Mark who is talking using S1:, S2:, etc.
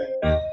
S1: É.